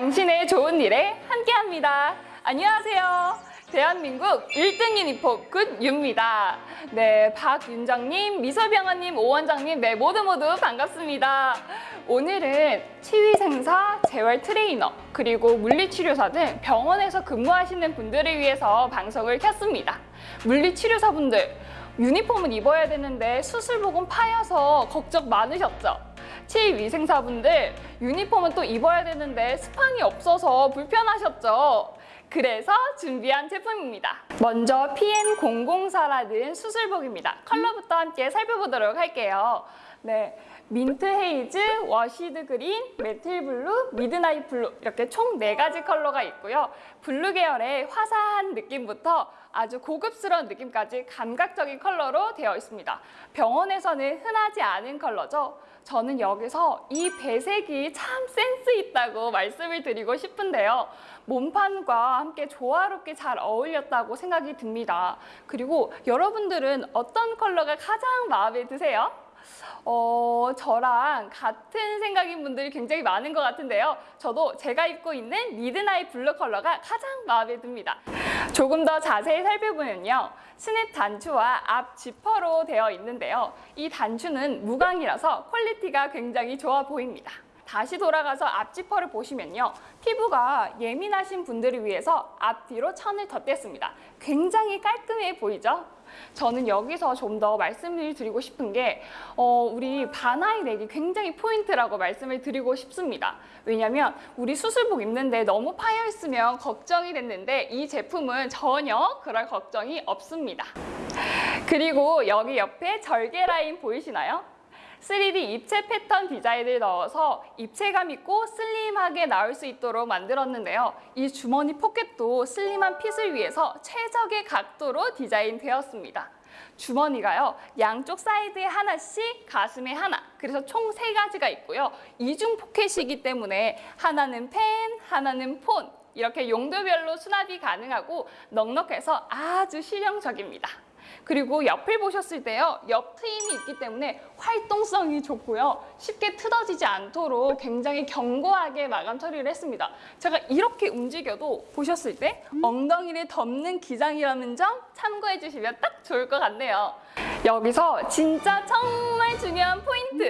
당신의 좋은 일에 함께합니다. 안녕하세요. 대한민국 1등 유니폼 굿유입니다. 네, 박윤정님, 미서병원님, 오원장님, 네, 모두 모두 반갑습니다. 오늘은 치위생사, 재활 트레이너, 그리고 물리치료사 등 병원에서 근무하시는 분들을 위해서 방송을 켰습니다. 물리치료사분들, 유니폼은 입어야 되는데 수술복은 파여서 걱정 많으셨죠? 치위생사분들, 유니폼은 또 입어야 되는데 스판이 없어서 불편하셨죠? 그래서 준비한 제품입니다. 먼저 PN004라는 수술복입니다. 컬러부터 함께 살펴보도록 할게요. 네, mint haze, washed green, metal blue, midnight blue 이렇게 총 네가지 컬러가 있고요. 블루 계열의 화사한 느낌부터 아주 고급스러운 느낌까지 감각적인 컬러로 되어 있습니다. 병원에서는 흔하지 않은 컬러죠. 저는 여기서 이 배색이 참 센스 있다고 말씀을 드리고 싶은데요. 몸판과 함께 조화롭게 잘 어울렸다고 생각이 듭니다. 그리고 여러분들은 어떤 컬러가 가장 마음에 드세요? 어, 저랑 같은 생각인 분들이 굉장히 많은 것 같은데요. 저도 제가 입고 있는 midnight blue 컬러가 가장 마음에 듭니다. 조금 더 자세히 살펴보면요. 스냅 단추와 앞 지퍼로 되어 있는데요. 이 단추는 무광이라서 quality가 굉장히 좋아 보입니다. 다시 돌아가서 앞 지퍼를 보시면요. 피부가 예민하신 분들을 위해서 앞뒤로 천을 덧댔습니다. 굉장히 깔끔해 보이죠? 저는 여기서 좀 더 말씀을 드리고 싶은 게 어, 우리 반 high neck이 굉장히 포인트라고 말씀을 드리고 싶습니다. 왜냐면 우리 수술복 입는데 너무 파여 있으면 걱정이 됐는데 이 제품은 전혀 그럴 걱정이 없습니다. 그리고 여기 옆에 절개 라인 보이시나요? 3D 입체 패턴 디자인을 넣어서 입체감 있고 슬림하게 나올 수 있도록 만들었는데요. 이 주머니 포켓도 슬림한 fit을 위해서 최적의 각도로 디자인되었습니다. 주머니가요 양쪽 사이드에 하나씩 가슴에 하나 그래서 총 세 가지가 있고요 이중 포켓이기 때문에 하나는 펜 하나는 폰 이렇게 용도별로 수납이 가능하고 넉넉해서 아주 실용적입니다 그리고 옆을 보셨을 때요 옆 트임이 있기 때문에 활동성이 좋고요 쉽게 틀어지지 않도록 굉장히 견고하게 마감 처리를 했습니다. 제가 이렇게 움직여도 보셨을 때 엉덩이를 덮는 기장이라는 점 참고해 주시면 딱 좋을 것 같네요. 여기서 진짜 정말 중요한 포인트.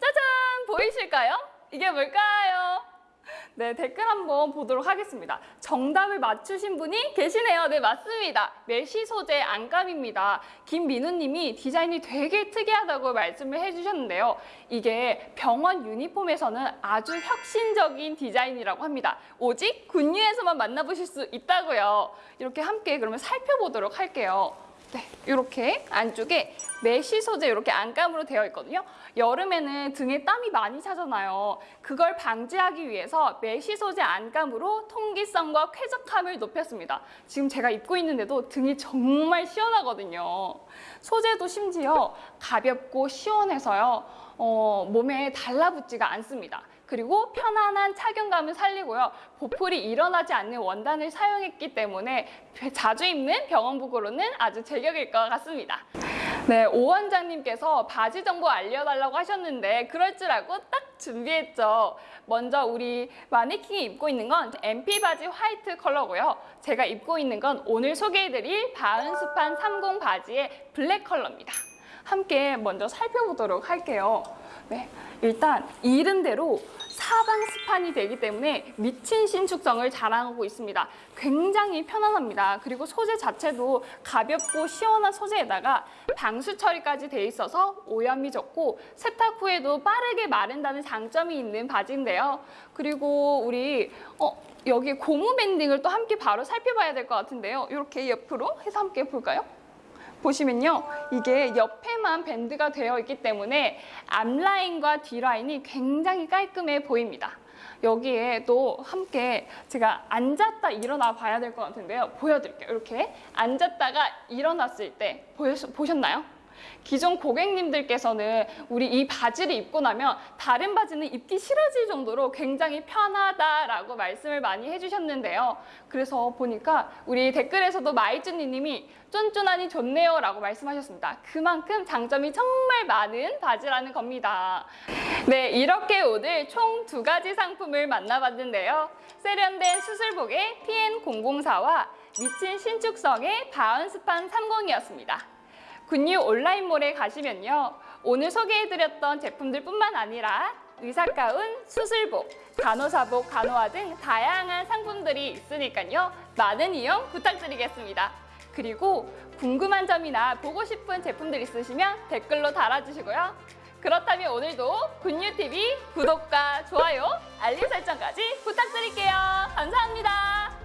짜잔! 보이실까요? 이게 뭘까요? 네, 댓글 한번 보도록 하겠습니다. 정답을 맞추신 분이 계시네요. 네, 맞습니다. mesh 소재 안감입니다. 김민우 님이 디자인이 되게 특이하다고 말씀을 해주셨는데요. 이게 병원 유니폼에서는 아주 혁신적인 디자인이라고 합니다. 오직 굿유에서만 만나보실 수 있다고요. 이렇게 함께 그러면 살펴보도록 할게요. 네, 이렇게 안쪽에 mesh 소재 이렇게 안감으로 되어 있거든요. 여름에는 등에 땀이 많이 차잖아요. 그걸 방지하기 위해서 mesh 소재 안감으로 통기성과 쾌적함을 높였습니다. 지금 제가 입고 있는데도 등이 정말 시원하거든요. 소재도 심지어 가볍고 시원해서요. 어, 몸에 달라붙지가 않습니다. 그리고 편안한 착용감을 살리고요. 보풀이 일어나지 않는 원단을 사용했기 때문에 자주 입는 병원복으로는 아주 제격일 것 같습니다. 네, 오 원장님께서 바지 정보 알려달라고 하셨는데 그럴 줄 알고 딱 준비했죠. 먼저 우리 마네킹이 입고 있는 건 MP 바지 화이트 컬러고요. 제가 입고 있는 건 오늘 소개해드릴 사방스판 30 바지의 블랙 컬러입니다. 함께 먼저 살펴보도록 할게요. 네, 일단 이름대로 사방 스판이 되기 때문에 미친 신축성을 자랑하고 있습니다. 굉장히 편안합니다. 그리고 소재 자체도 가볍고 시원한 소재에다가 방수 처리까지 돼 있어서 오염이 적고 세탁 후에도 빠르게 마른다는 장점이 있는 바지인데요. 그리고 우리 어, 여기 고무 밴딩을 또 함께 바로 살펴봐야 될 것 같은데요. 이렇게 옆으로 해서 함께 볼까요? 보시면요. 이게 옆에만 밴드가 되어 있기 때문에 앞라인과 뒤라인이 굉장히 깔끔해 보입니다. 여기에 또 함께 제가 앉았다 일어나 봐야 될 것 같은데요. 보여드릴게요. 이렇게 앉았다가 일어났을 때 보셨, 보셨나요? 기존 고객님들께서는 우리 이 바지를 입고 나면 다른 바지는 입기 싫어질 정도로 굉장히 편하다라고 말씀을 많이 해주셨는데요. 그래서 보니까 우리 댓글에서도 마이쭈니님이 쫀쫀하니 좋네요 라고 말씀하셨습니다. 그만큼 장점이 정말 많은 바지라는 겁니다. 네, 이렇게 오늘 총 두 가지 상품을 만나봤는데요. 세련된 수술복의 PN004와 미친 신축성의 바운스판 30이었습니다. 굿뉴 온라인몰에 가시면요. 오늘 소개해드렸던 제품들 뿐만 아니라 의사가운, 수술복, 간호사복, 간호화 등 다양한 상품들이 있으니까요. 많은 이용 부탁드리겠습니다. 그리고 궁금한 점이나 보고 싶은 제품들 있으시면 댓글로 달아주시고요. 그렇다면 오늘도 굿뉴TV 구독과 좋아요, 알림 설정까지 부탁드릴게요. 감사합니다.